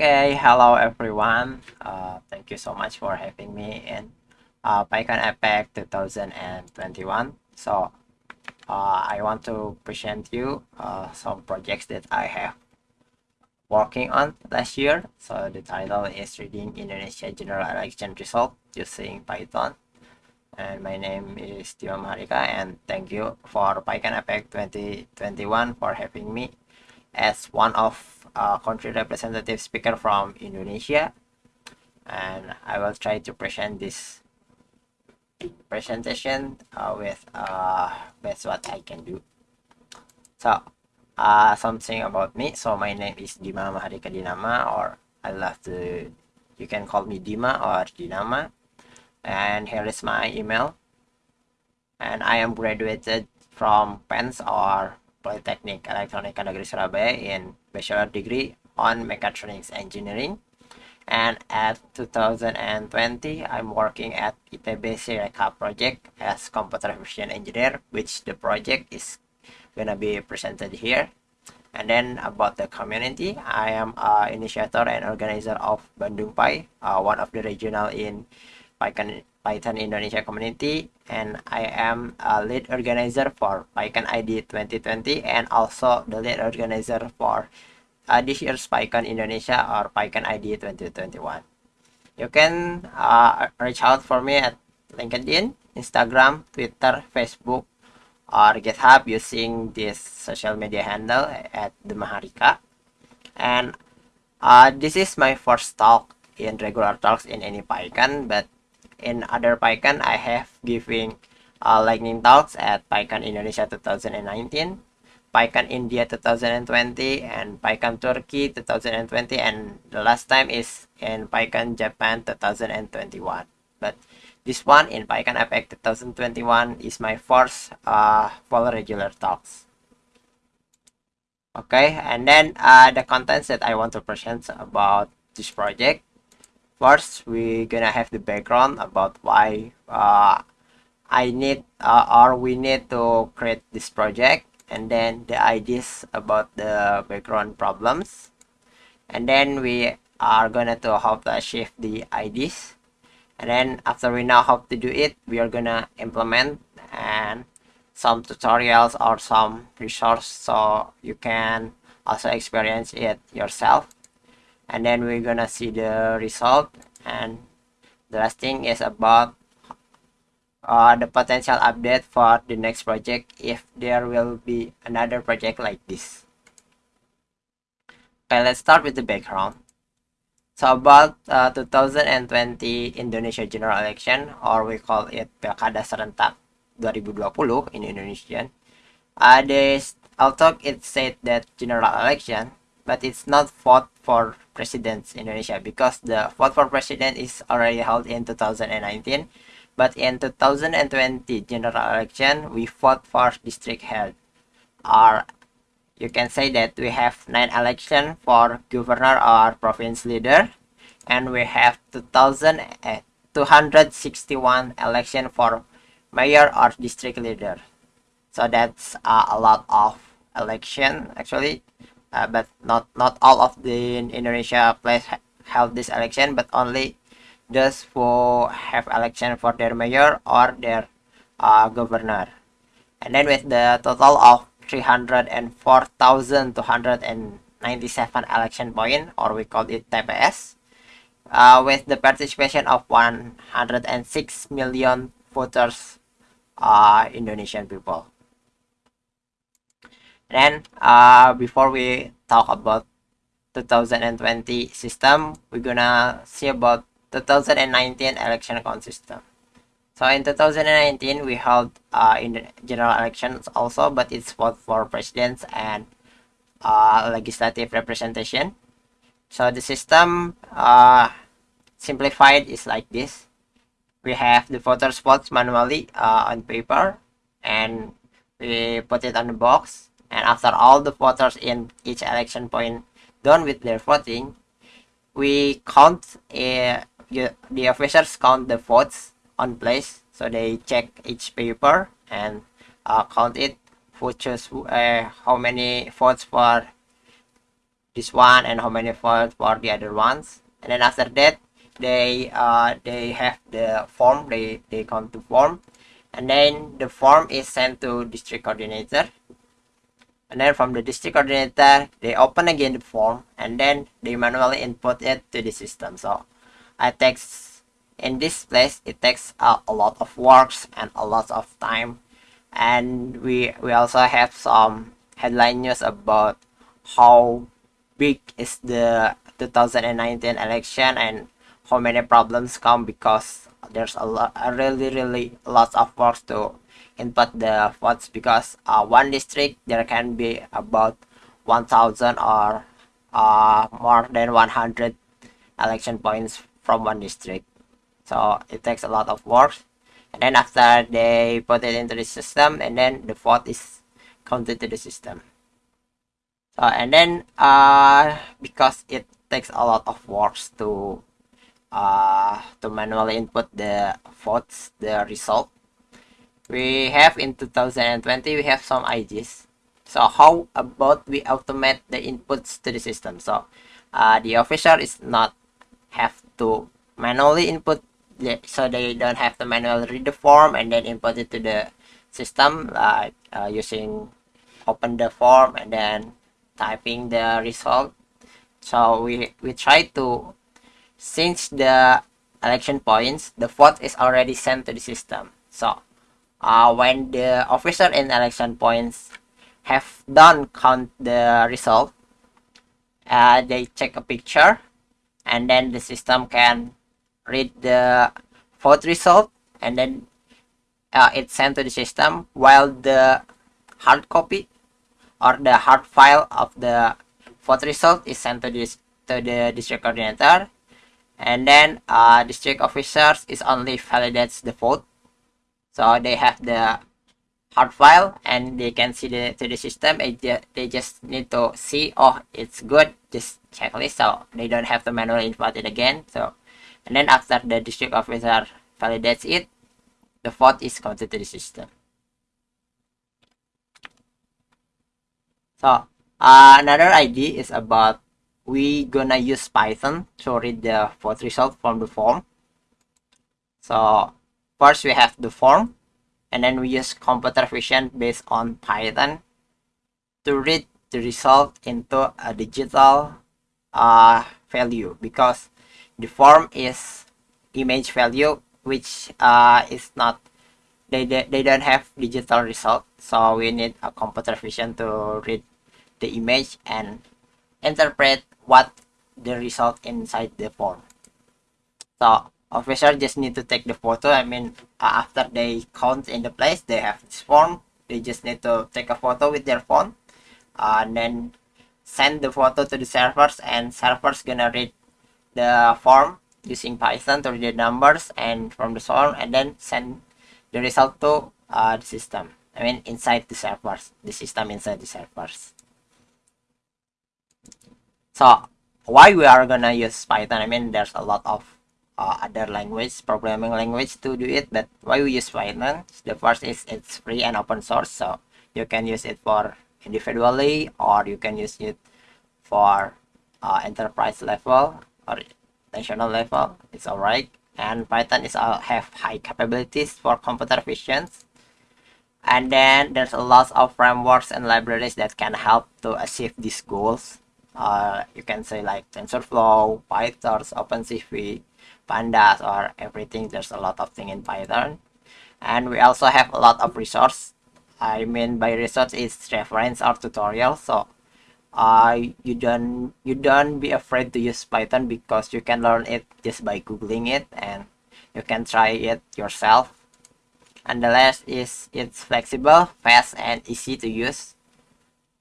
Okay, hello everyone. Uh, thank you so much for having me in uh, PyCon APAC 2021. So, uh, I want to present you uh, some projects that I have working on last year. So the title is Reading Indonesia General Election Result using Python. And my name is Tio Maharika and thank you for PyCon APAC 2021 for having me as one of uh, country representative speaker from Indonesia and I will try to present this presentation uh, with uh, best what I can do. So uh, something about me. So my name is Dima Mahardika Dinama or I love to you can call me Dima or Dinama and here is my email and I am graduated from PENS or Polytechnic Elektronika Negeri Surabaya in bachelor degree on mechatronics engineering. And at 2020 I'm working at ITB Sirekap project as computer vision engineer which the project is gonna be presented here. And then about the community I am a initiator and organizer of Bandung Pi uh, one of the regional in Python, Python Indonesia community and I am a lead organizer for PyCon ID 2020 and also the lead organizer for uh, this year's PyCon Indonesia or PyCon ID 2021. You can uh, reach out for me at LinkedIn, Instagram, Twitter, Facebook, or GitHub using this social media handle at the Maharika. And uh, this is my first talk in regular talks in any PyCon, but in other PyCon, I have giving uh, lightning talks at PyCon Indonesia 2019, PyCon India 2020, and PyCon Turkey 2020, and the last time is in PyCon Japan 2021. But this one in PyCon APAC 2021 is my first uh, full regular talks. Okay, and then uh, the contents that I want to present about this project first we're gonna have the background about why uh, I need uh, or we need to create this project and then the ideas about the background problems. And then we are gonna to how to achieve the ideas. And then after we know how to do it we are gonna implement and some tutorials or some resource so you can also experience it yourself and then we're gonna see the result. And the last thing is about uh, the potential update for the next project if there will be another project like this. Okay let's start with the background. So about uh, 2020 Indonesia general election or we call it Pilkada Serentak 2020 in Indonesian uh, this although it said that general election but it's not fought for president in Indonesia because the vote for president is already held in 2019 but in 2020 general election we fought for district head. Or you can say that we have nine election for governor or province leader and we have 2000 uh, 261 election for mayor or district leader. So that's uh, a lot of election actually uh, but not not all of the Indonesia place held this election, but only those who have election for their mayor or their uh, governor. And then with the total of 304,297 election point, or we call it TPS, uh, with the participation of 106 million voters uh, Indonesian people. Then uh, before we talk about 2020 system, we're gonna see about 2019 election count system. So in 2019, we held uh, in the general elections also, but it's both for presidents and uh, legislative representation. So the system uh, simplified is like this. We have the voters votes manually uh, on paper and we put it on the box and after all the voters in each election point done with their voting, we count uh, the officers count the votes on place. So they check each paper and uh, count it, who chose uh, how many votes for this one and how many votes for the other ones. And then after that they uh, they have the form they they come to form. And then the form is sent to district coordinator and then from the district coordinator they open again the form and then they manually input it to the system. So I takes in this place it takes a, a lot of works and a lot of time. And we we also have some headline news about how big is the 2019 election and how many problems come because there's a lot a really really lots of works to input the votes because uh, one district there can be about 1000 or uh, more than 100 election points from one district. So it takes a lot of work. And then after they put it into the system and then the vote is counted to the system. So and then uh, because it takes a lot of works to uh, to manually input the votes the result we have in 2020 we have some ideas. So how about we automate the inputs to the system? So uh, the officer is not have to manually input so they don't have to manually read the form and then input it to the system like uh, using open the form and then typing the result. So we we try to since the election points the vote is already sent to the system. So uh, when the officer in election points have done count the result uh, they take a picture and then the system can read the vote result and then uh, it's sent to the system while the hard copy or the hard file of the vote result is sent to this to the district coordinator. And then uh, district officers is only validates the vote so they have the hard file and they can see the to the system. They just need to see oh it's good. Just checklist so they don't have to manually input it again. So and then after the district officer validates it the vote is counted to the system. So uh, another idea is about we gonna use python to read the vote result from the form. So first we have the form and then we use computer vision based on python to read the result into a digital uh, value because the form is image value which uh, is not they, they, they don't have digital result so we need a computer vision to read the image and interpret what the result inside the form. So officer just need to take the photo i mean uh, after they count in the place they have this form they just need to take a photo with their phone uh, and then send the photo to the servers and servers gonna read the form using Python to read the numbers and from the form and then send the result to uh, the system. I mean inside the servers, the system inside the servers. So why we are gonna use Python? I mean there's a lot of uh, other language, programming language to do it, but why we use Python? The first is it's free and open source, so you can use it for individually or you can use it for uh, enterprise level or national level. It's all right and python is uh, have high capabilities for computer vision and then there's a lot of frameworks and libraries that can help to achieve these goals. Uh, you can say like tensorflow pytorch opencv pandas or everything there's a lot of thing in python. And we also have a lot of resource. I mean by resource is reference or tutorial. So uh, you don't you don't be afraid to use python because you can learn it just by googling it and you can try it yourself. And the last is it's flexible fast and easy to use.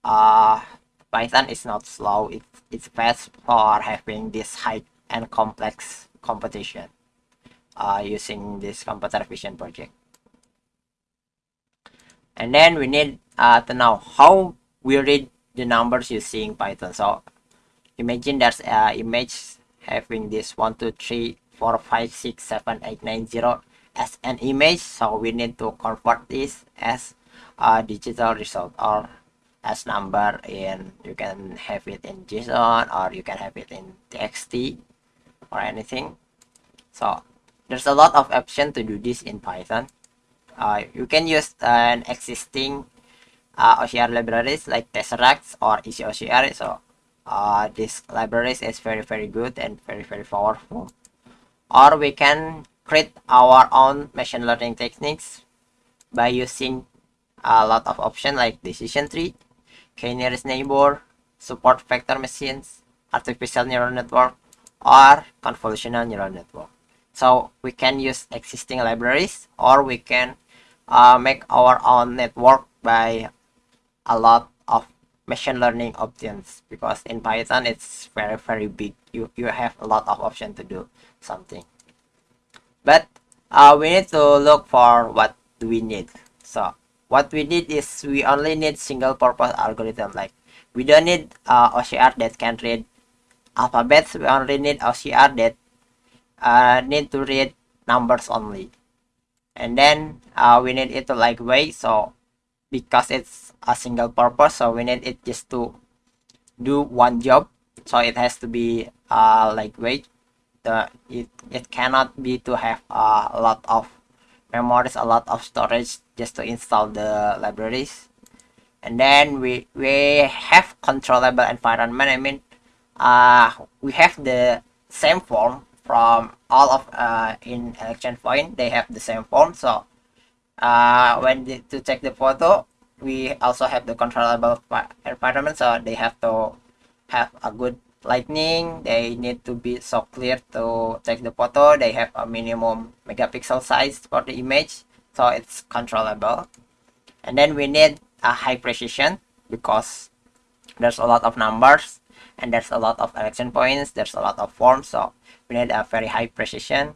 Uh, python is not slow. It, it's fast for having this high and complex competition uh, using this computer vision project and then we need uh, to know how we read the numbers using Python. So imagine there's a image having this 1, 2, 3, 4, 5, 6, 7, 8, 9, 0 as an image. So we need to convert this as a digital result or as number in you can have it in json or you can have it in txt or anything so there's a lot of option to do this in python uh, you can use an existing uh, OCR libraries like Tesseract or Easy OCR. So uh, this libraries is very very good and very very powerful. Or we can create our own machine learning techniques by using a lot of options like decision tree, k-nearest neighbor, support vector machines, artificial neural network, or convolutional neural network. So we can use existing libraries or we can uh, make our own network by a lot of machine learning options because in Python it's very very big. You you have a lot of options to do something. But uh, we need to look for what do we need. So what we need is we only need single purpose algorithm. Like we don't need uh, OCR that can read alphabets we only need OCR that uh, need to read numbers only. And then uh, we need it to like wait so because it's a single purpose so we need it just to do one job. So it has to be uh, lightweight the it, it cannot be to have a lot of memories a lot of storage just to install the libraries. And then we we have controllable environment i mean uh we have the same form from all of uh in election point. They have the same form. So uh when the, to take the photo we also have the controllable environment. So they have to have a good lighting they need to be so clear to take the photo. They have a minimum megapixel size for the image. So it's controllable. And then we need a high precision because there's a lot of numbers and there's a lot of election points there's a lot of forms so we need a very high precision.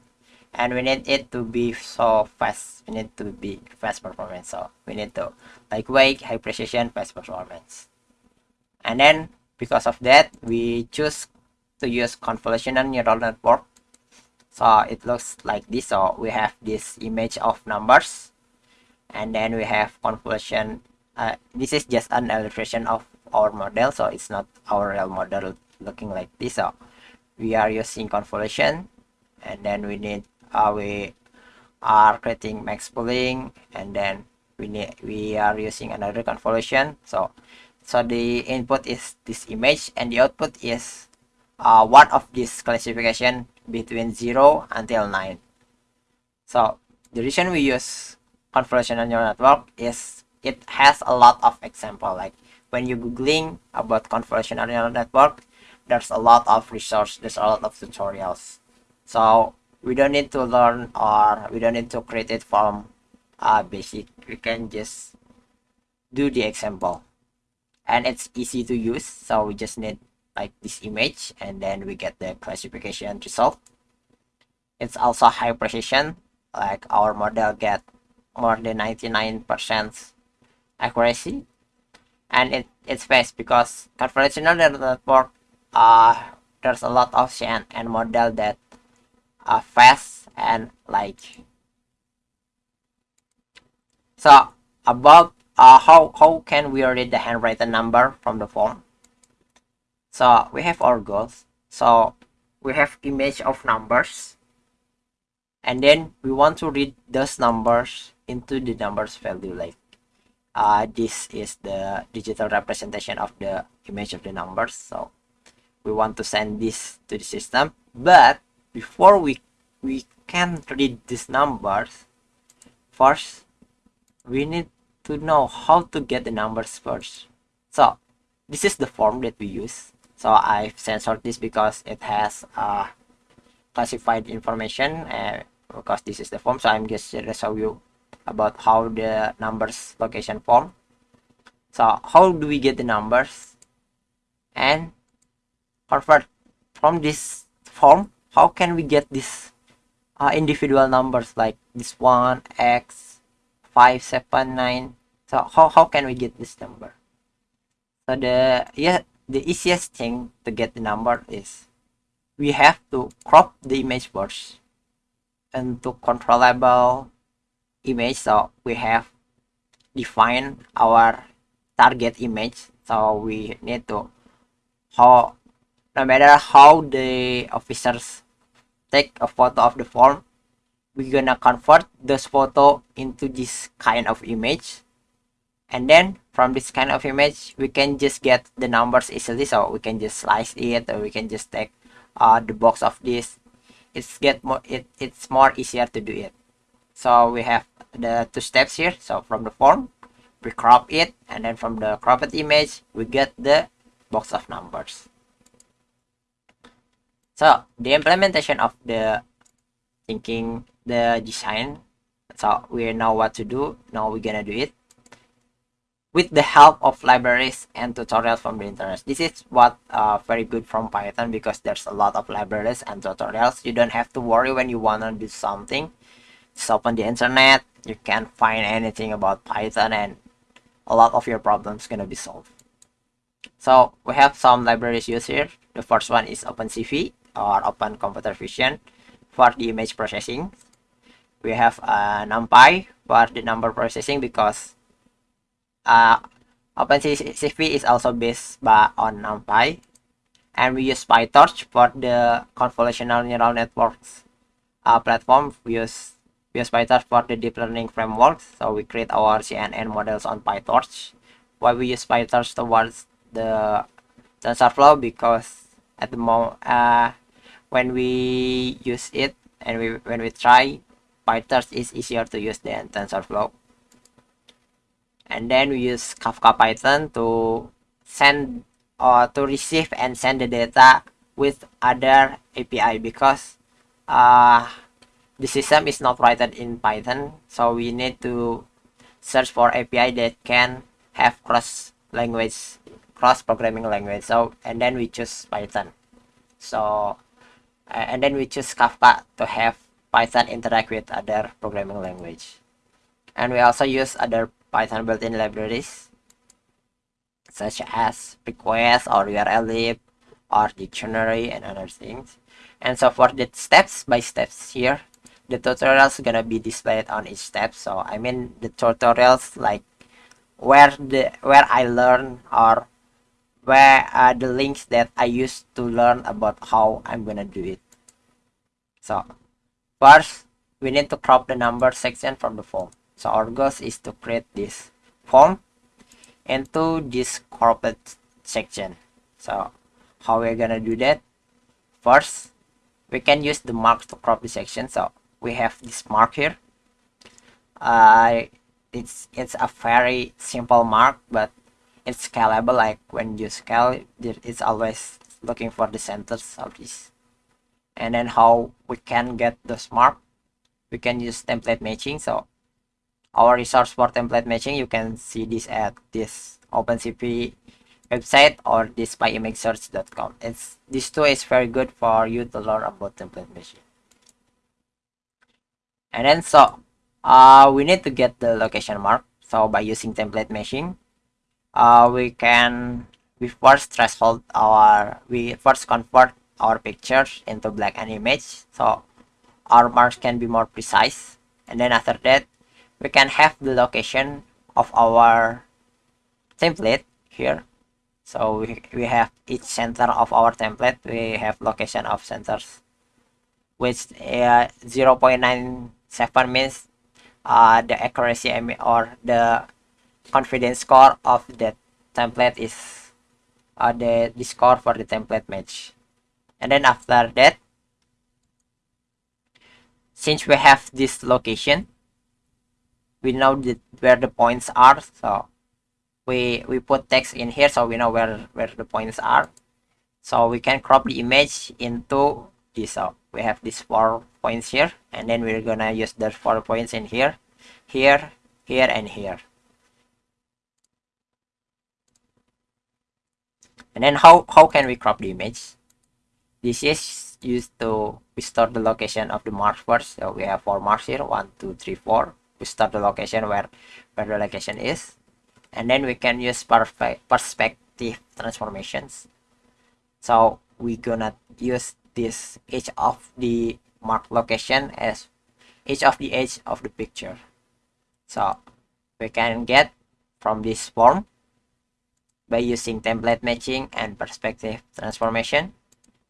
And we need it to be so fast we need to be fast performance so we need to like wake high precision fast performance. And then because of that we choose to use convolutional neural network. So it looks like this so we have this image of numbers. And then we have convolution uh, this is just an illustration of our model so it's not our real model looking like this. So we are using convolution and then we need uh, we are creating max pooling and then we need we are using another convolution. So so the input is this image and the output is uh, one of this classification between 0 until 9 so the reason we use convolutional neural network is it has a lot of example like when you googling about convolutional neural network there's a lot of resource there's a lot of tutorials. So we don't need to learn or we don't need to create it from uh, basic. We can just do the example. And it's easy to use so we just need like this image and then we get the classification result. It's also high precision like our model get more than 99 percent accuracy and it it's fast because convolutional network uh there's a lot of CNN model that uh, fast and like so about uh, how how can we read the handwritten number from the form? So we have our goals. So we have image of numbers. And then we want to read those numbers into the numbers value like uh, this is the digital representation of the image of the numbers so we want to send this to the system. But before we we can read these numbers first we need to know how to get the numbers first. So this is the form that we use. So i've censored this because it has uh, classified information uh, because this is the form. So i'm just gonna show you about how the numbers location form. So how do we get the numbers? And convert from this form how can we get this uh, individual numbers like this one x five seven nine? So how, how can we get this number? So the yeah the easiest thing to get the number is we have to crop the image first and to controllable image. So we have defined our target image. So we need to how no matter how the officers take a photo of the form we're gonna convert this photo into this kind of image. And then from this kind of image we can just get the numbers easily. So we can just slice it or we can just take uh, the box of this. It's get more it, it's more easier to do it. So we have the two steps here so from the form we crop it and then from the cropped image we get the box of numbers so the implementation of the thinking the design so we know what to do now we're gonna do it with the help of libraries and tutorials from the internet. This is what uh, very good from Python because there's a lot of libraries and tutorials. You don't have to worry when you want to do something. Just open the internet, you can't find anything about Python and a lot of your problems gonna be solved. So we have some libraries used here. The first one is OpenCV or Open Computer Vision for the image processing. We have uh, NumPy for the number processing because uh, OpenCV is also based by, on NumPy. And we use PyTorch for the convolutional neural networks uh, platform. We use, we use PyTorch for the deep learning framework. So we create our CNN models on PyTorch. Why we use PyTorch towards the TensorFlow? Because at the moment, uh, when we use it and we when we try, PyTorch is easier to use than TensorFlow and then we use Kafka Python to send or to receive and send the data with other API because uh, the system is not written in Python so we need to search for API that can have cross language cross programming language. So and then we choose Python. So and then we choose Kafka to have Python interact with other programming language. And we also use other Python built-in libraries such as request or urllib or dictionary and other things. And so for the steps by steps here, the tutorials gonna be displayed on each step. So I mean the tutorials like where the where I learn or where are the links that I used to learn about how I'm gonna do it. So first we need to crop the number section from the form. So our goal is to create this form into this cropped section. So how we're gonna do that? First, we can use the mark to crop the section. So we have this mark here. Uh, it's it's a very simple mark, but it's scalable. Like when you scale, it's always looking for the centers of this. And then how we can get this mark? We can use template matching. So our resource for template matching you can see this at this OpenCV website or this pyimagesearch.com it's this tool is very good for you to learn about template matching and then so uh, we need to get the location mark. So by using template matching uh, we can we first threshold our we first convert our pictures into black and image. So our marks can be more precise. And then after that we can have the location of our template here. So we, we have each center of our template. We have location of centers which uh, 0.97 means uh, the accuracy or the confidence score of the template is uh, the, the score for the template match. And then after that since we have this location we know that where the points are. So we we put text in here so we know where where the points are. So we can crop the image into this. So we have these four points here and then we're gonna use the four points in here here here and here. And then how how can we crop the image? This is used to restore the location of the marks first. So we have four marks here one two three four. We start the location where where the location is. And then we can use perfect perspective transformations. So we gonna use this each of the mark location as each of the edge of the picture. So we can get from this form by using template matching and perspective transformation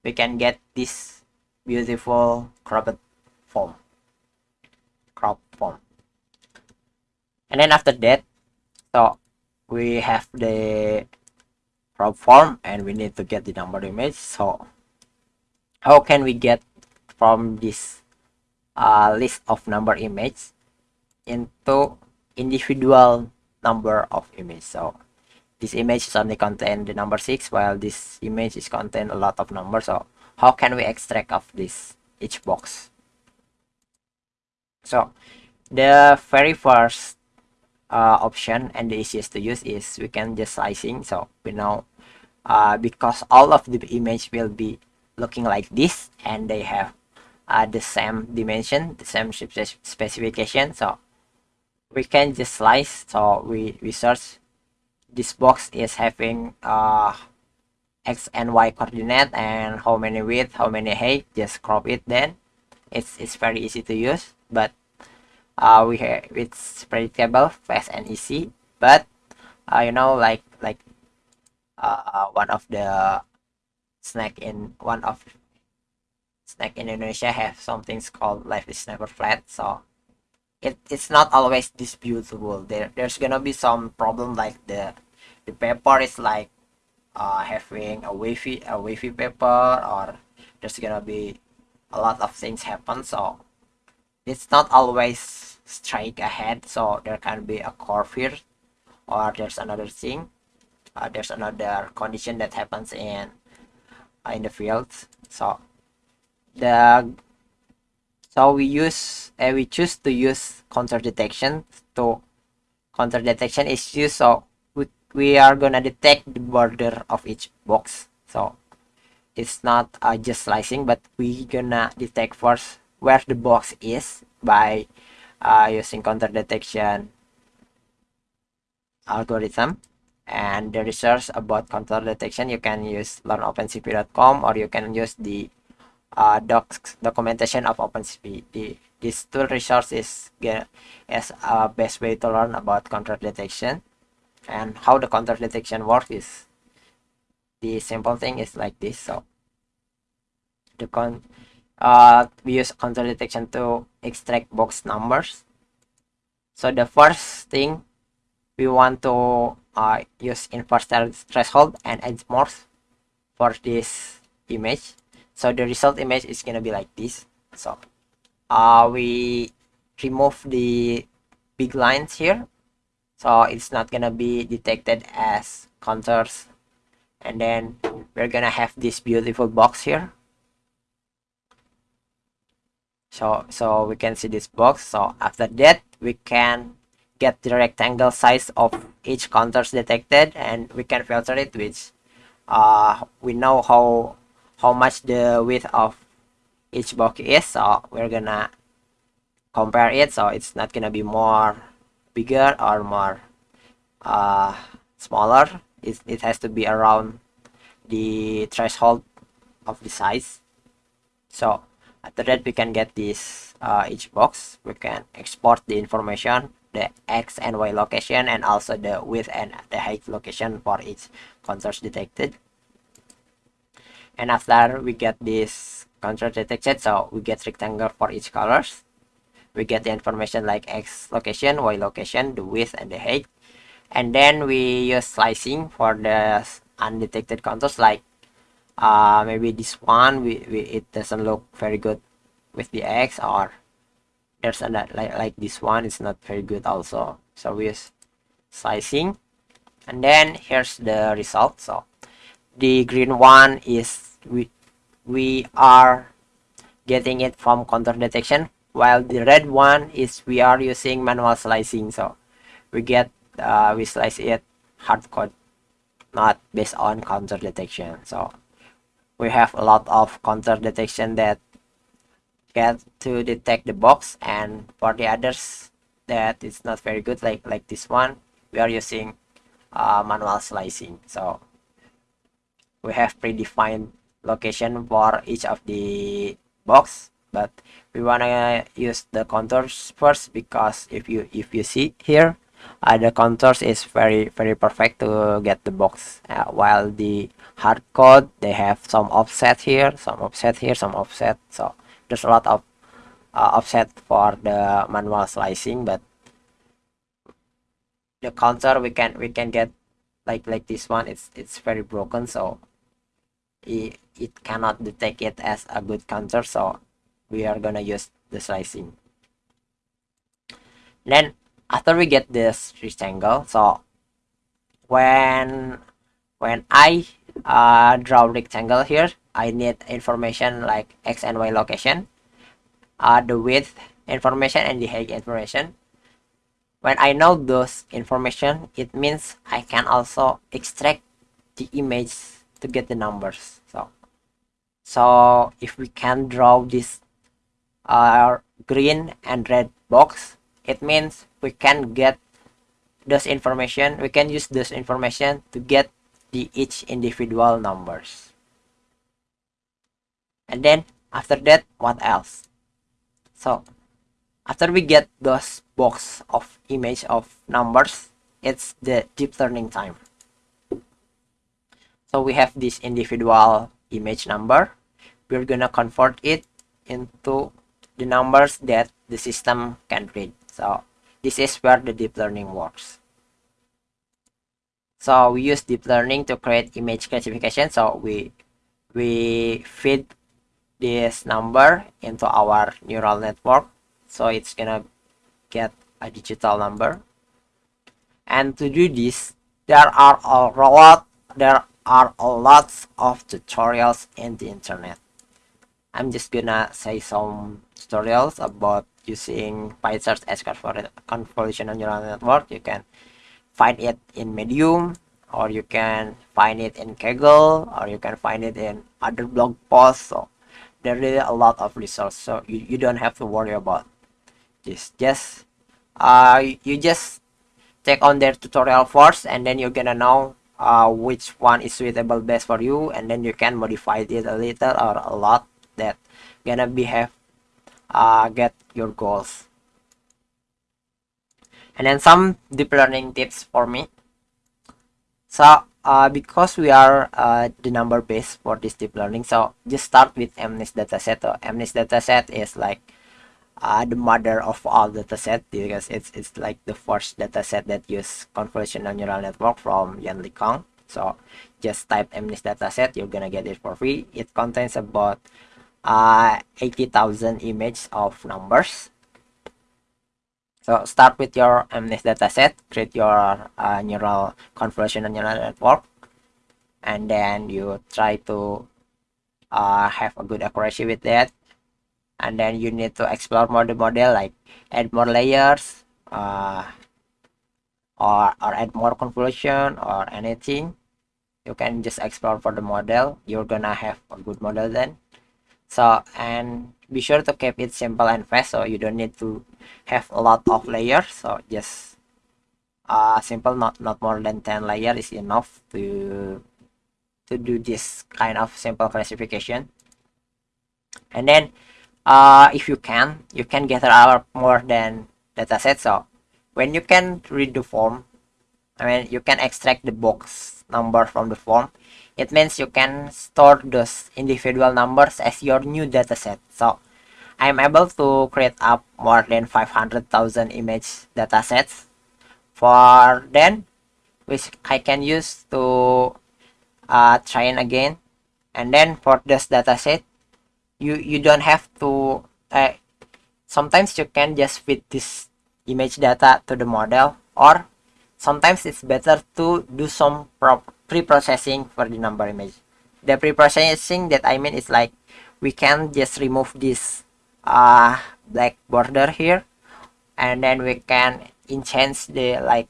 we can get this beautiful cropped form. Crop form. And then after that so we have the crop form and we need to get the number image so how can we get from this uh, list of number image into individual number of image. So this image is only contain the number 6 while this image is contain a lot of numbers. So how can we extract of this each box? So the very first uh, option and the easiest to use is we can just sizing. So we know uh, because all of the image will be looking like this and they have uh, the same dimension the same specification. So we can just slice. So we we search this box is having uh x and y coordinate and how many width how many height. Just crop it then. It's it's very easy to use but uh we have it's predictable fast and easy. But uh, you know like like uh one of the snack in one of in Indonesia have something called life is never flat so it, it's not always beautiful there there's gonna be some problem like the the paper is like uh, having a wavy a wavy paper or there's gonna be a lot of things happen so it's not always straight ahead so there can be a curve here or there's another thing uh, there's another condition that happens in uh, in the field so the so we use uh, we choose to use contour detection. To contour detection is used so we, we are gonna detect the border of each box. So it's not uh, just slicing but we gonna detect first where the box is by uh, using contour detection algorithm. And the research about contour detection you can use learnopencv.com or you can use the uh, docs documentation of OpenCV. The, this tool resource is, is a best way to learn about contour detection and how the contour detection works is the simple thing is like this. So the con uh, we use contour detection to extract box numbers. So the first thing we want to uh, use inverse threshold and edge morph for this image so the result image is gonna be like this. So uh, we remove the big lines here. So it's not gonna be detected as contours. And then we're gonna have this beautiful box here. So so we can see this box. So after that we can get the rectangle size of each contours detected and we can filter it which uh, we know how how much the width of each box is so we're gonna compare it so it's not gonna be more bigger or more uh, smaller. It, it has to be around the threshold of the size. So after that we can get this uh, each box. We can export the information the x and y location and also the width and the height location for each contours detected and after we get this contour detected so we get rectangle for each colors. We get the information like x location y location the width and the height. And then we use slicing for the undetected contours. Like uh, maybe this one we, we it doesn't look very good with the x or there's another like like this one it's not very good also. So we use slicing. And then here's the result. So the green one is we we are getting it from contour detection while the red one is we are using manual slicing. So we get uh, we slice it hard code not based on contour detection. So we have a lot of contour detection that get to detect the box and for the others that it's not very good. Like like this one we are using uh, manual slicing. So we have predefined location for each of the box but we wanna use the contours first because if you if you see here uh, the contours is very very perfect to get the box. Uh, while the hard code they have some offset here some offset here some offset so there's a lot of uh, offset for the manual slicing but the contour we can we can get like like this one it's it's very broken so it, it cannot detect it as a good contour so we are gonna use the slicing. Then after we get this rectangle so when when I uh, draw rectangle here I need information like x and y location uh, the width information and the height information. When I know those information it means I can also extract the image to get the numbers so. So if we can draw this uh, green and red box it means we can get this information we can use this information to get the each individual numbers. And then after that what else? So after we get those box of image of numbers it's the deep learning time so we have this individual image number we're gonna convert it into the numbers that the system can read so this is where the deep learning works. So we use deep learning to create image classification. So we we feed this number into our neural network. So it's gonna get a digital number. And to do this, there are a lot there are a of tutorials in the internet. I'm just gonna say some tutorials about using PyTorch as convolutional neural network. You can find it in Medium, or you can find it in Kaggle, or you can find it in other blog posts. So there is a lot of resources, so you, you don't have to worry about this. Just uh, you just take on their tutorial first, and then you're gonna know uh, which one is suitable best for you, and then you can modify it a little or a lot that gonna be have uh, get your goals. And then some deep learning tips for me. So uh, because we are uh, the number base for this deep learning so just start with MNIST dataset. So MNIST dataset is like uh, the mother of all dataset because it's it's like the first dataset that use convolutional neural network from Yann LeCun so just type MNIST dataset you're gonna get it for free it contains about uh, 80,000 images of numbers. So start with your MNIST dataset, create your uh, neural convolutional neural network, and then you try to uh, have a good accuracy with that. And then you need to explore more the model, like add more layers, uh, or, or add more convolution or anything. You can just explore for the model. You're gonna have a good model then so and be sure to keep it simple and fast so you don't need to have a lot of layers so just uh simple not not more than 10 layer is enough to to do this kind of simple classification and then uh if you can you can gather out more than dataset so when you can read the form i mean you can extract the box number from the form it means you can store those individual numbers as your new dataset. So I'm able to create up more than 500,000 image datasets for then which I can use to uh, train again. And then for this dataset you you don't have to uh, sometimes you can just fit this image data to the model or sometimes it's better to do some pre-processing for the number image. The pre-processing that i mean is like we can just remove this uh black border here and then we can enhance the like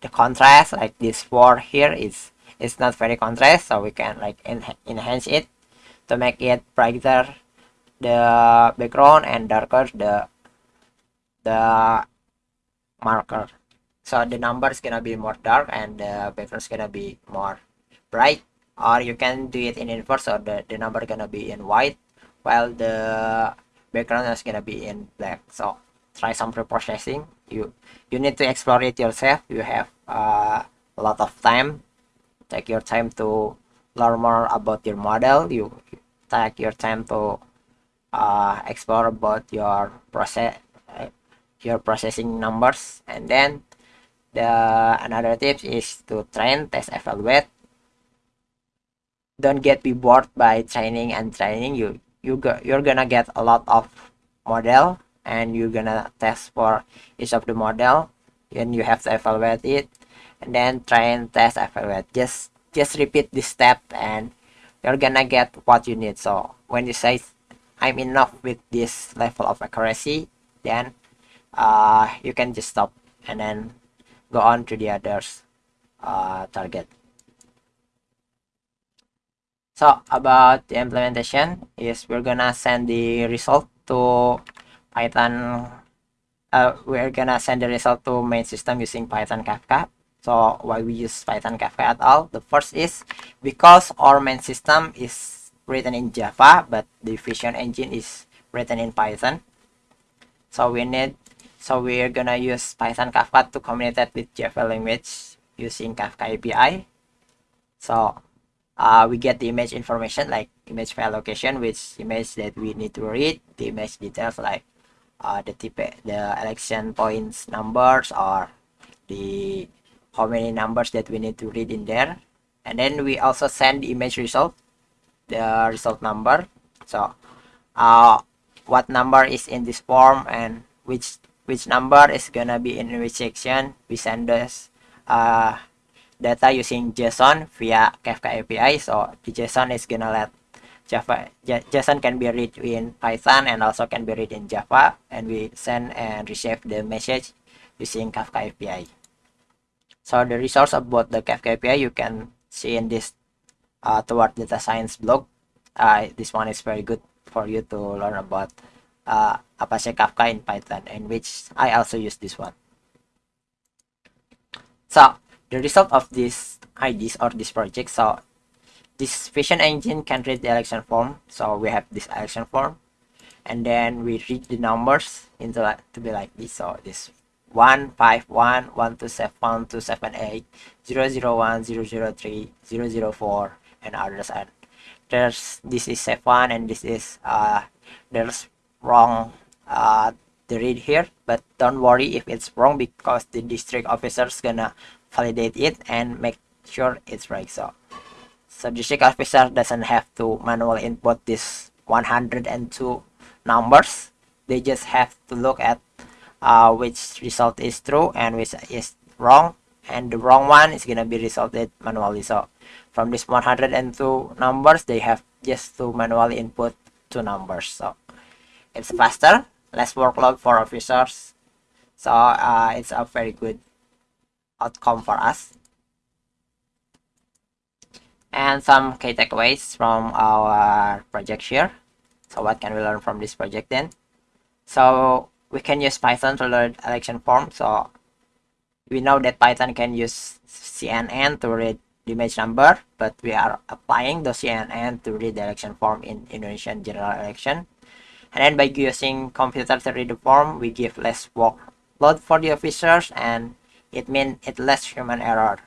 the contrast like this four here is it's not very contrast so we can like en enhance it to make it brighter the background and darker the the marker. So the number is gonna be more dark and the background is gonna be more bright. Or you can do it in inverse so the, the number gonna be in white while the background is gonna be in black. So try some pre-processing you you need to explore it yourself. You have uh, a lot of time. Take your time to learn more about your model. You take your time to uh, explore about your process your processing numbers. And then the another tip is to train test evaluate. Don't get be bored by training and training. You you go, you're gonna get a lot of model and you're gonna test for each of the model. And you have to evaluate it and then train test evaluate. Just just repeat this step and you're gonna get what you need. So when you say i'm enough with this level of accuracy then uh, you can just stop and then go on to the others uh, target. So about the implementation is we're gonna send the result to python uh, we're gonna send the result to main system using python kafka. So why we use python kafka at all? The first is because our main system is written in java but the vision engine is written in python. So we need so we're gonna use python kafka to communicate with java language using kafka api so uh, we get the image information like image file location which image that we need to read the image details like uh, the type the election points numbers or the how many numbers that we need to read in there. And then we also send the image result the result number so uh, what number is in this form and which which number is gonna be in which section we send this uh, data using JSON via Kafka API. So the JSON is gonna let Java JSON can be read in Python and also can be read in Java, and we send and receive the message using Kafka API. So the resource about the Kafka API you can see in this uh, toward data science blog. Uh, this one is very good for you to learn about uh, Apache Kafka in Python, in which I also use this one. So the result of these IDs or this project. So this vision engine can read the election form. So we have this election form and then we read the numbers into like, to be like this. So this 151, 127, 278, 001, 003, 004 and others and there's this is F1 and this is uh there's wrong uh the read here but don't worry if it's wrong because the district officer is gonna validate it and make sure it's right. So so district officer doesn't have to manually input this 102 numbers. They just have to look at uh, which result is true and which is wrong. And the wrong one is gonna be resulted manually. So from this 102 numbers they have just to manually input two numbers. So it's faster less workload for officers. So uh, it's a very good outcome for us. And some key takeaways from our project here. So what can we learn from this project then? So we can use python to learn election form. So we know that python can use cnn to read image number but we are applying the cnn to election form in indonesian general election. And then by using computer to read the form we give less workload for the officers and it means it less human error.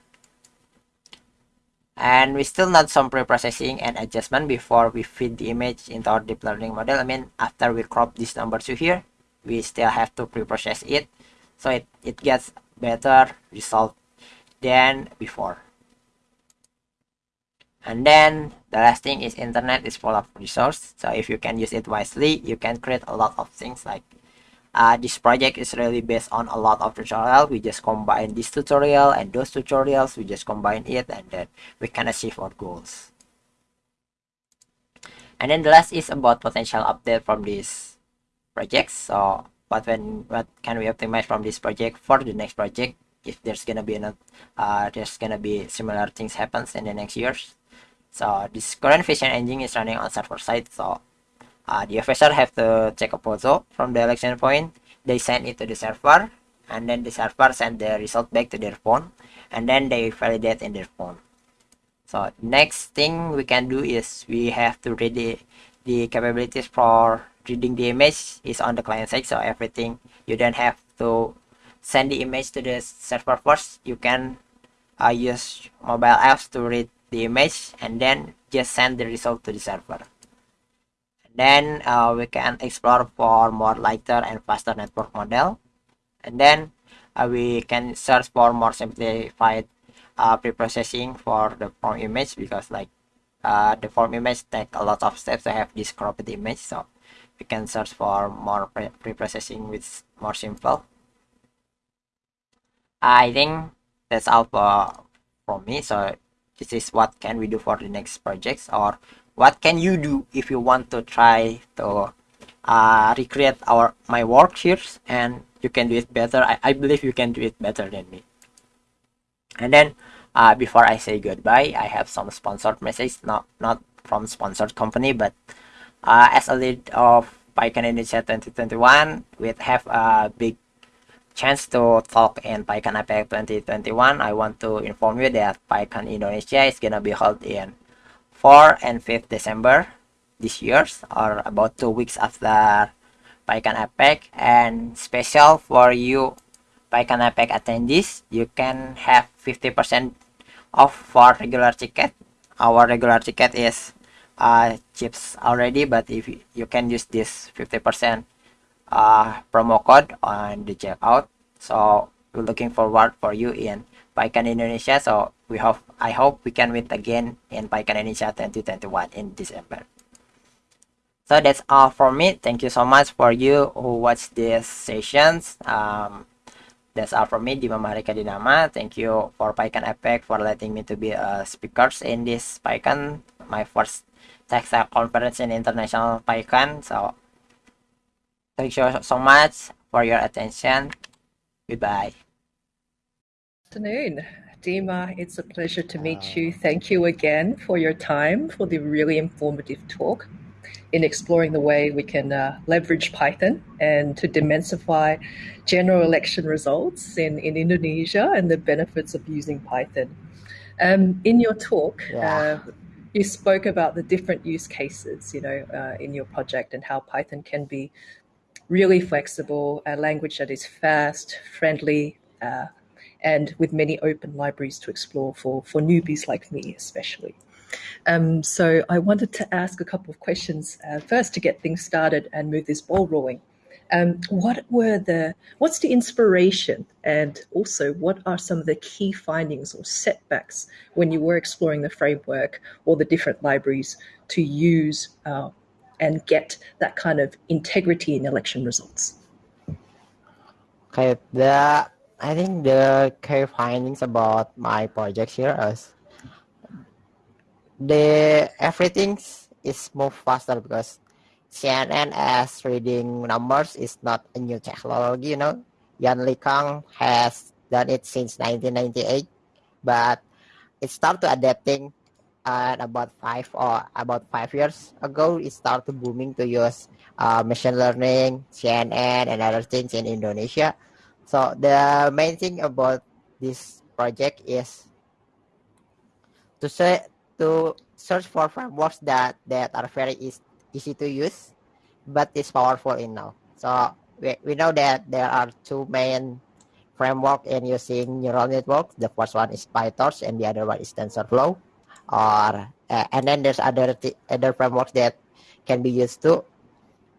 And we still need some pre-processing and adjustment before we feed the image into our deep learning model. I mean after we crop this number to here we still have to pre-process it so it, it gets better result than before and then the last thing is internet is full of resource. So if you can use it wisely you can create a lot of things like uh, this project is really based on a lot of tutorial. We just combine this tutorial and those tutorials. We just combine it and then we can achieve our goals. And then the last is about potential update from this project. So what when what can we optimize from this project for the next project? If there's gonna be an uh, there's gonna be similar things happens in the next years so this current vision engine is running on server side so uh, the officer have to check a photo from the election point. They send it to the server and then the server send the result back to their phone and then they validate in their phone. So next thing we can do is we have to read the, the capabilities for reading the image is on the client side. So everything you don't have to send the image to the server first. You can uh, use mobile apps to read the image and then just send the result to the server. And then uh, we can explore for more lighter and faster network model. And then uh, we can search for more simplified uh, pre-processing for the form image because like uh, the form image take a lot of steps. To have this cropped image so we can search for more pre-processing with more simple. I think that's all for from me so this is what can we do for the next projects or what can you do if you want to try to uh, recreate our my work here and you can do it better? I, I believe you can do it better than me. And then uh, before I say goodbye I have some sponsored message not not from sponsored company but uh, as a lead of PyCon Indonesia 2021 we have a big chance to talk in PyCon APAC 2021 I want to inform you that PyCon Indonesia is gonna be held in 4 and 5th December this year or about two weeks after PyCon APAC and special for you PyCon APAC attendees you can have 50% off for regular ticket. Our regular ticket is uh, chips already but if you, you can use this 50% uh, promo code on the checkout. So we're looking forward for you in PyCon Indonesia. So we hope I hope we can meet again in PyCon Indonesia 2021 in December. So that's all for me. Thank you so much for you who watched these sessions. Um, that's all from me. Dima Maharika Dinama thank you for PyCon APAC for letting me to be a speaker in this PyCon my first textile conference in international PyCon so thank you so much for your attention goodbye Good afternoon Dima, it's a pleasure to meet you. Thank you again for your time, for the really informative talk in exploring the way we can uh, leverage Python and to demystify general election results in, in Indonesia and the benefits of using Python. Um, in your talk, yeah. uh, you spoke about the different use cases, you know, uh, in your project and how Python can be really flexible, a language that is fast, friendly, uh, and with many open libraries to explore for, for newbies like me, especially. Um, so I wanted to ask a couple of questions uh, first to get things started and move this ball rolling. Um, what were the what's the inspiration and also what are some of the key findings or setbacks when you were exploring the framework or the different libraries to use uh, and get that kind of integrity in election results okay the i think the key findings about my project here is the everything is move faster because CNN as reading numbers is not a new technology, you know. Yann LeCun has done it since 1998, but it started adapting about five or about five years ago. It started booming to use uh, machine learning, CNN, and other things in Indonesia. So the main thing about this project is to say to search for frameworks that that are very easy, easy to use but is powerful enough so we, we know that there are two main framework in using neural networks the first one is pytorch and the other one is tensorflow or uh, and then there's other other frameworks that can be used too.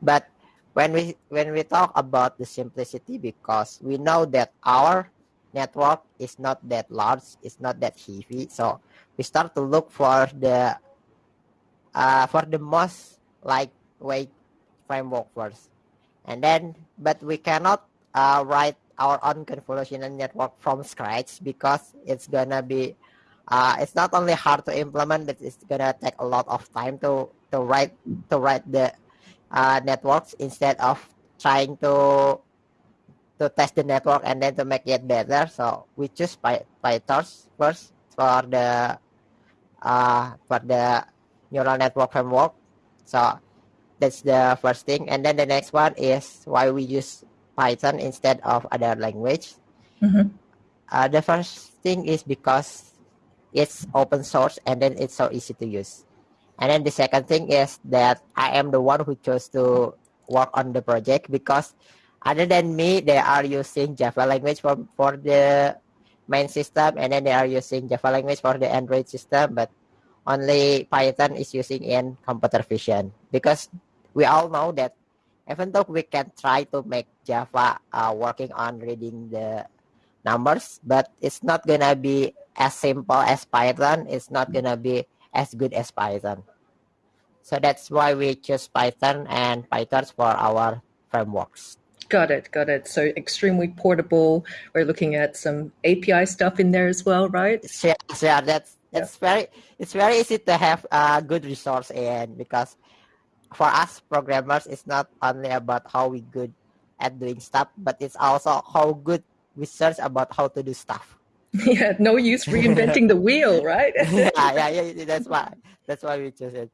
But when we when we talk about the simplicity because we know that our network is not that large it's not that heavy. So we start to look for the uh, for the most lightweight framework first. And then but we cannot uh, write our own convolutional network from scratch because it's gonna be uh, it's not only hard to implement but it's gonna take a lot of time to to write to write the uh, networks instead of trying to to test the network and then to make it better so we choose Py PyTorch first for the uh, for the neural network framework. So that's the first thing. And then the next one is why we use Python instead of other language. Mm-hmm. Uh, the first thing is because it's open source and then it's so easy to use. And then the second thing is that I am the one who chose to work on the project because other than me, they are using Java language for, for the main system and then they are using Java language for the Android system, but only Python is using in computer vision because we all know that even though we can try to make Java uh, working on reading the numbers, but it's not gonna be as simple as Python. It's not gonna be as good as Python. So that's why we choose Python and PyTorch for our frameworks. Got it, got it. So extremely portable. We're looking at some API stuff in there as well, right? Yeah, yeah that's that's yeah. very it's very easy to have a good resource in because for us programmers it's not only about how we good at doing stuff, but it's also how good we search about how to do stuff. Yeah, no use reinventing the wheel, right? yeah, yeah, yeah. That's why that's why we chose it.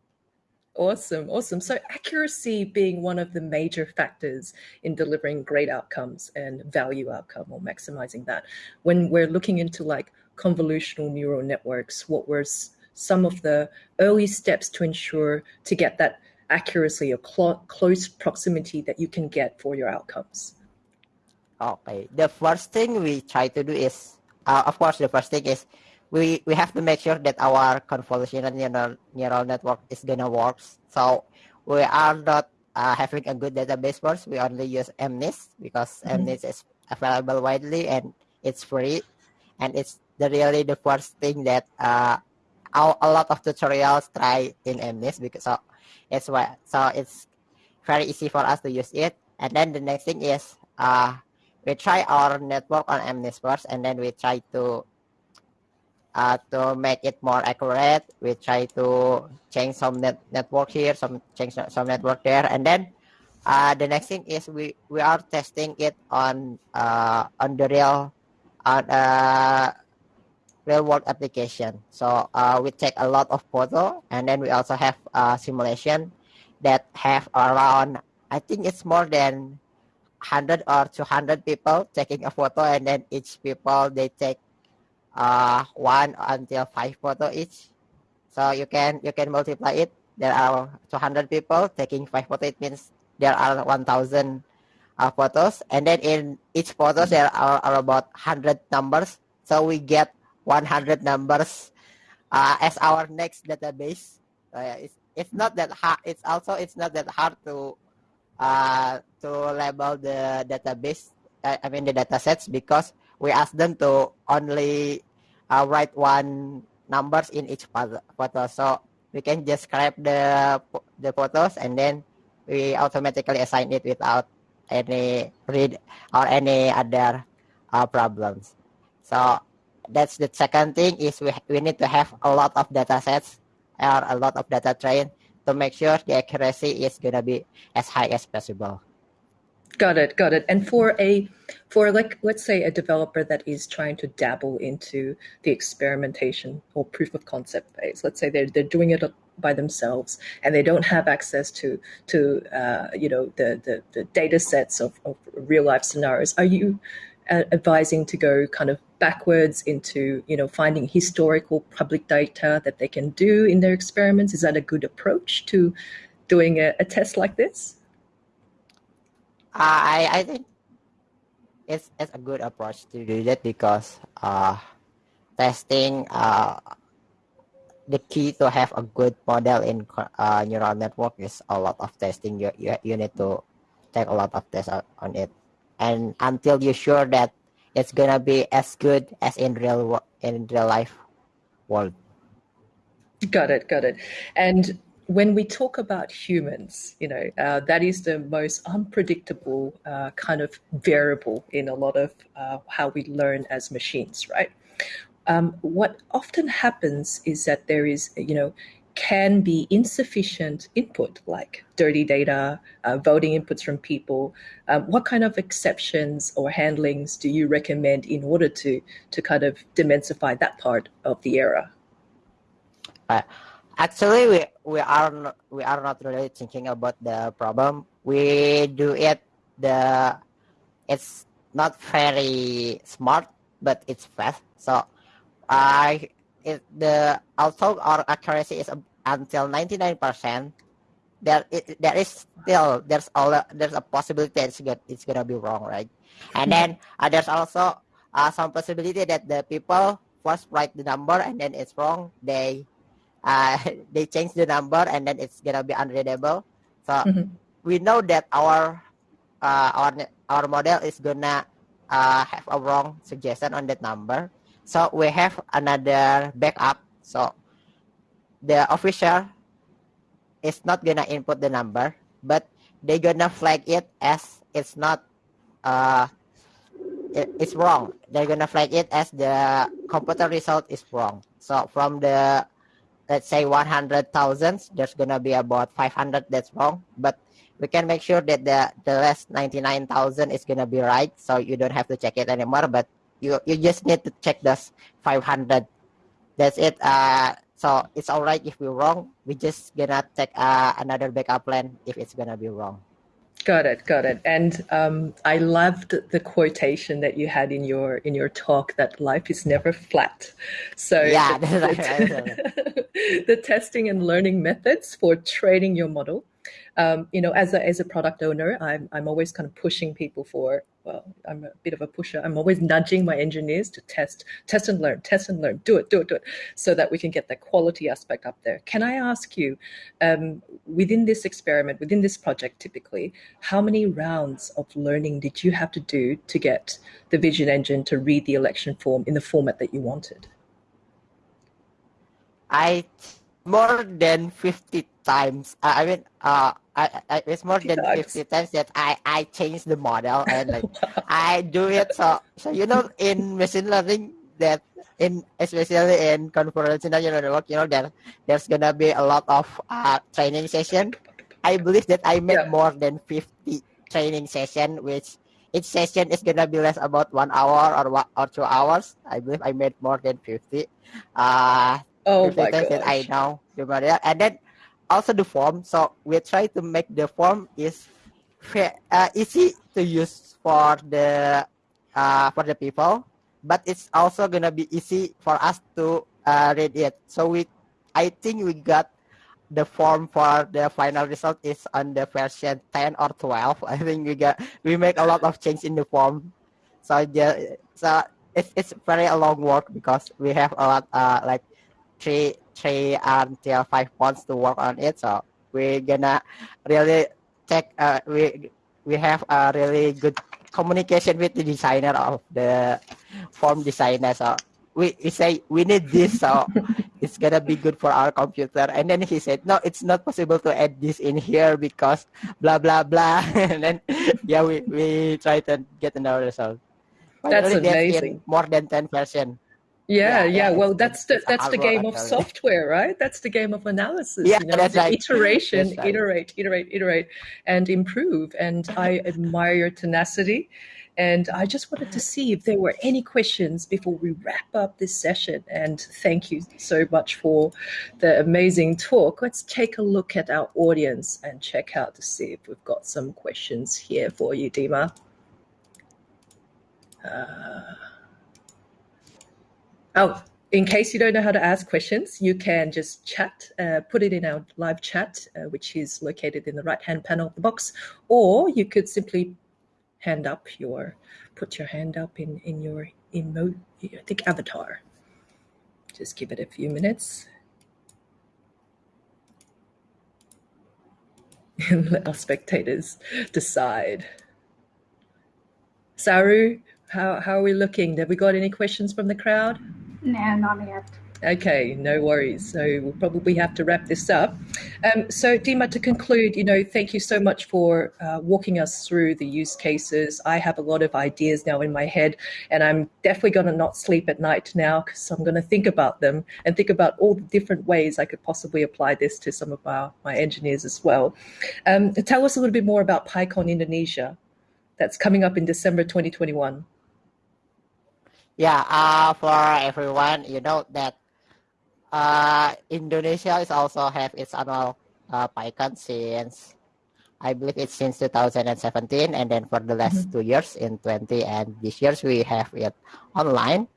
Awesome, awesome. So accuracy being one of the major factors in delivering great outcomes and value outcome or maximizing that. When we're looking into like convolutional neural networks, what were some of the early steps to ensure to get that accuracy or cl close proximity that you can get for your outcomes? Okay, the first thing we try to do is, uh, of course, the first thing is we we have to make sure that our convolutional neural, neural network is gonna work. So we are not uh, having a good database first. We only use MNIST because mm -hmm. MNIST is available widely and it's free, and it's the really the first thing that uh, a lot of tutorials try in MNIST because so it's why so it's very easy for us to use it. And then the next thing is uh, we try our network on MNIST first, and then we try to uh, to make it more accurate. We try to change some net network here, some change some network there, and then uh, the next thing is we we are testing it on uh, on the real on uh, real world application. So uh, we take a lot of photo, and then we also have a simulation that have around I think it's more than 100 or 200 people taking a photo and then each people they take uh, one until five photo each. So you can you can multiply it. There are 200 people taking five photo. It means there are 1,000 uh, photos, and then in each photo there are, are about 100 numbers. So we get 100 numbers uh, as our next database. Uh, it's, it's not that hard. It's also it's not that hard to uh, to label the database. Uh, I mean the data sets because we ask them to only uh, write one numbers in each photo. So we can just grab the the photos and then we automatically assign it without any read or any other uh, problems. So that's the second thing is we, we need to have a lot of data sets or a lot of data train to make sure the accuracy is going to be as high as possible. Got it, got it. And for a for like let's say a developer that is trying to dabble into the experimentation or proof of concept phase, let's say they're they're doing it by themselves and they don't have access to to uh, you know the, the the data sets of, of real life scenarios. Are you uh, advising to go kind of backwards into you know finding historical public data that they can do in their experiments? Is that a good approach to doing a, a test like this? I I think it's it's a good approach to do that because uh, testing uh, the key to have a good model in uh, neural network is a lot of testing. You, you you need to take a lot of tests on it, and until you're sure that it's gonna be as good as in real in real life world. Got it, got it. And when we talk about humans, you know, uh, that is the most unpredictable uh, kind of variable in a lot of uh, how we learn as machines, right? Um, what often happens is that there is, you know, can be insufficient input like dirty data, uh, voting inputs from people. Um, what kind of exceptions or handlings do you recommend in order to to kind of demensify that part of the error? Uh, actually we we are not, we are not really thinking about the problem we do it the it's not very smart but it's fast so i it the although our accuracy is until 99 percent there there is still there's all there's a possibility that it's, good, it's gonna be wrong, right? And then uh, there's also uh, some possibility that the people first write the number and then it's wrong. They uh, they change the number and then it's gonna be unreadable. So Mhm. we know that our uh, our our model is gonna uh, have a wrong suggestion on that number. So we have another backup. So the official is not gonna input the number, but they gonna flag it as it's not uh it, it's wrong. They're gonna flag it as the computer result is wrong. So from the let's say 100,000, there's gonna be about 500 that's wrong, but we can make sure that the the last 99,000 is gonna be right. So you don't have to check it anymore, but you you just need to check those 500. That's it. Uh, so it's all right if we're wrong. We just gonna take uh, another backup plan if it's gonna be wrong. Got it, got it. And um, I loved the quotation that you had in your in your talk that life is never flat. So Yeah, the, the- the testing and learning methods for training your model. Um, you know, as a as a product owner, I'm I'm always kind of pushing people for. Well, I'm a bit of a pusher. I'm always nudging my engineers to test, test and learn, test and learn, do it, do it, do it, so that we can get that quality aspect up there. Can I ask you, um, within this experiment, within this project, typically, how many rounds of learning did you have to do to get the Vision Engine to read the election form in the format that you wanted? I more than 50 times. I mean, uh, I, I, it's more than times. 50 times that I, I change the model and like I do it. So, so you know, in machine learning, that in especially in convolutional neural network, you know, there there's gonna be a lot of uh, training session. I believe that I made Yeah. more than 50 training session, which each session is gonna be less about one hour or one or two hours. I believe I made more than 50. Uh, Oh the my data that I know the model and then also the form. So we try to make the form is uh, easy to use for the uh, for the people. But it's also gonna be easy for us to uh, read it. So we I think we got the form for the final result is on the version 10 or 12 I think we got we make a lot of change in the form. So yeah so it's, it's very a long work because we have a lot uh, like three three until five months to work on it. So we're gonna really check uh, we we have a really good communication with the designer of the form designer. So we, we say we need this. So it's gonna be good for our computer. And then he said no it's not possible to add this in here because blah blah blah. And then yeah we, we try to get another result. That's Finally, in amazing. more than 10 version Yeah, Yeah, yeah. Well, that's the that's the game of software, right? That's the game of analysis. Yeah, you know, that's right. iteration, That's right. iterate, iterate, iterate, and improve. And I admire your tenacity. And I just wanted to see if there were any questions before we wrap up this session. And thank you so much for the amazing talk. Let's take a look at our audience and check out to see if we've got some questions here for you, Dima. Uh, oh, in case you don't know how to ask questions, you can just chat, uh, put it in our live chat, uh, which is located in the right hand panel of the box, or you could simply hand up your, put your hand up in, in your emo, I think avatar. Just give it a few minutes. And let our spectators decide. Saru, how, how are we looking? Have we got any questions from the crowd? No, not yet. Okay, no worries. So we'll probably have to wrap this up. Um, so, Dima, to conclude, you know, thank you so much for uh, walking us through the use cases. I have a lot of ideas now in my head, and I'm definitely going to not sleep at night now because I'm going to think about them and think about all the different ways I could possibly apply this to some of our, my engineers as well. Um, tell us a little bit more about PyCon Indonesia that's coming up in December 2021. Yeah, uh, for everyone, you know that uh, Indonesia is also have its annual uh, PyCon since I believe it's since 2017, and then for the last two years in 20 and this years we have it online.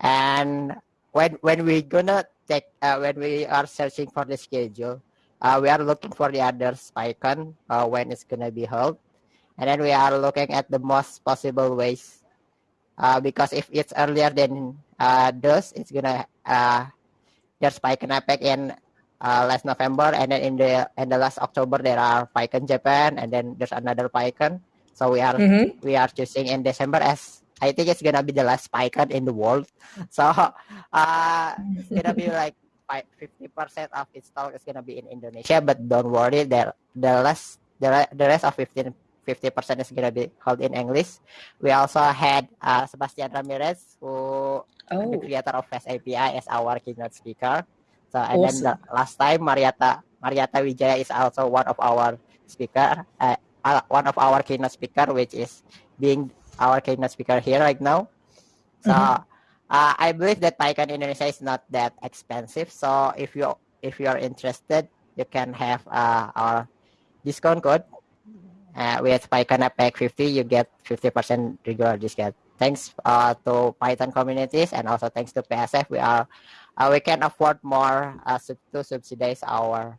And when when we gonna take uh, when we are searching for the schedule, uh, we are looking for the other PyCon uh, when it's gonna be held, and then we are looking at the most possible ways. Uh, because if it's earlier than uh, those, it's gonna uh, there's PyCon APAC in uh, last November, and then in the in the last October there are PyCon Japan, and then there's another PyCon. So we are Mhm. we are choosing in December as I think it's gonna be the last PyCon in the world. So uh, it's gonna be like fifty percent of its talk is gonna be in Indonesia, but don't worry, the the rest the, the rest of 15 50 percent is gonna be held in English. We also had uh, Sebastian Ramirez, who the Oh, creator of FastAPI, as our keynote speaker. So and then the last time Mariatta Mariatta Wijaya is also one of our speaker, uh, uh, one of our keynote speaker, which is being our keynote speaker here right now. So Mhm. uh, I believe that PyCon Indonesia is not that expensive. So if you if you are interested, you can have uh, our discount code. Uh, with PyCon APAC 50, you get 50% regular discount. Thanks uh, to Python communities and also thanks to PSF, we are uh, we can afford more uh, sub- to subsidize our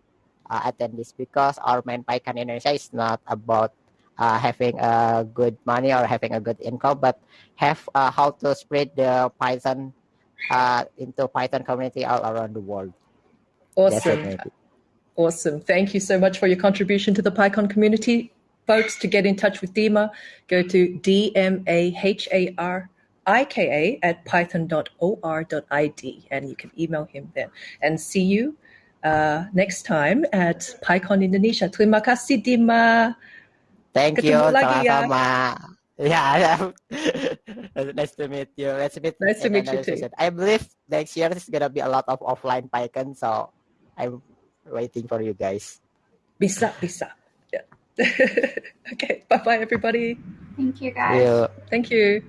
uh, attendees because our main PyCon Indonesia is not about uh, having a good money or having a good income, but have uh, how to spread the Python uh, into Python community all around the world. Awesome. Awesome. Thank you so much for your contribution to the PyCon community. Folks, to get in touch with Dima, go to D-M-A-H-A-R-I-K-A at python.or.id and you can email him there. And see you uh, next time at PyCon Indonesia. Terima kasih, Dima. Thank you, Ketemu lagi ya. sama-sama. Yeah, nice to meet you. Let's meet. Nice to meet you too. I believe next year is gonna be a lot of offline PyCon, so I'm waiting for you guys. Bisa, bisa. okay, bye bye, everybody. Thank you, guys. Yeah. Thank you.